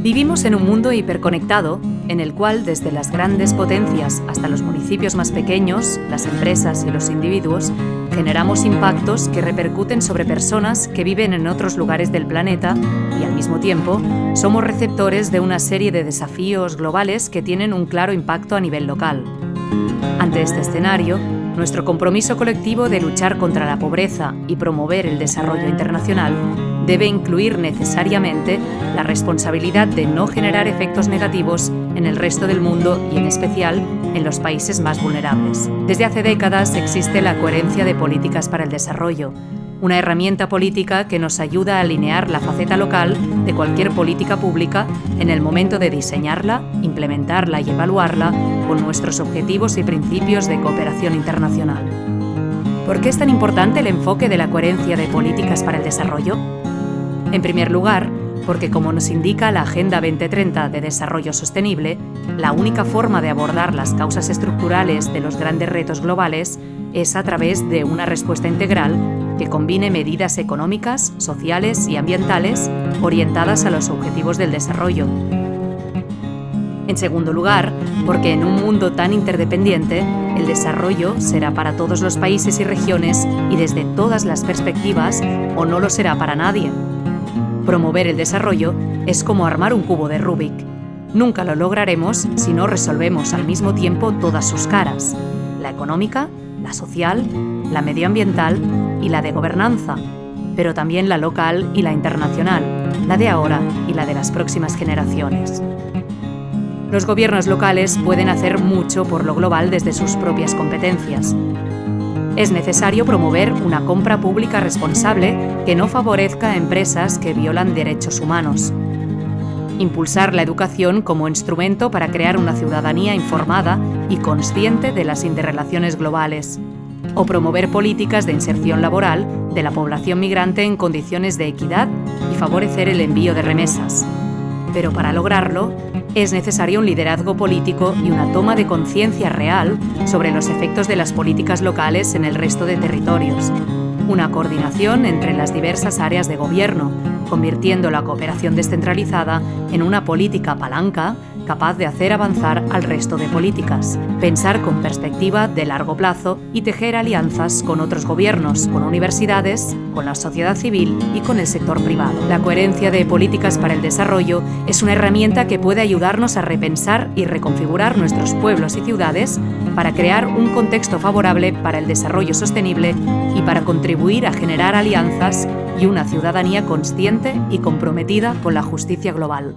Vivimos en un mundo hiperconectado en el cual desde las grandes potencias hasta los municipios más pequeños, las empresas y los individuos, generamos impactos que repercuten sobre personas que viven en otros lugares del planeta y al mismo tiempo somos receptores de una serie de desafíos globales que tienen un claro impacto a nivel local. Ante este escenario, nuestro compromiso colectivo de luchar contra la pobreza y promover el desarrollo internacional debe incluir necesariamente la responsabilidad de no generar efectos negativos en el resto del mundo y en especial en los países más vulnerables. Desde hace décadas existe la coherencia de políticas para el desarrollo, una herramienta política que nos ayuda a alinear la faceta local de cualquier política pública en el momento de diseñarla, implementarla y evaluarla con nuestros objetivos y principios de cooperación internacional. ¿Por qué es tan importante el enfoque de la coherencia de políticas para el desarrollo? En primer lugar, porque como nos indica la Agenda 2030 de Desarrollo Sostenible, la única forma de abordar las causas estructurales de los grandes retos globales es a través de una respuesta integral que combine medidas económicas, sociales y ambientales orientadas a los objetivos del desarrollo. En segundo lugar, porque en un mundo tan interdependiente, el desarrollo será para todos los países y regiones y desde todas las perspectivas o no lo será para nadie. Promover el desarrollo es como armar un cubo de Rubik. Nunca lo lograremos si no resolvemos al mismo tiempo todas sus caras, la económica, la social, la medioambiental y la de gobernanza, pero también la local y la internacional, la de ahora y la de las próximas generaciones. Los gobiernos locales pueden hacer mucho por lo global desde sus propias competencias, es necesario promover una compra pública responsable que no favorezca empresas que violan derechos humanos. Impulsar la educación como instrumento para crear una ciudadanía informada y consciente de las interrelaciones globales. O promover políticas de inserción laboral de la población migrante en condiciones de equidad y favorecer el envío de remesas. Pero para lograrlo, es necesario un liderazgo político y una toma de conciencia real sobre los efectos de las políticas locales en el resto de territorios. Una coordinación entre las diversas áreas de gobierno, convirtiendo la cooperación descentralizada en una política palanca capaz de hacer avanzar al resto de políticas, pensar con perspectiva de largo plazo y tejer alianzas con otros gobiernos, con universidades, con la sociedad civil y con el sector privado. La coherencia de políticas para el desarrollo es una herramienta que puede ayudarnos a repensar y reconfigurar nuestros pueblos y ciudades para crear un contexto favorable para el desarrollo sostenible y para contribuir a generar alianzas y una ciudadanía consciente y comprometida con la justicia global.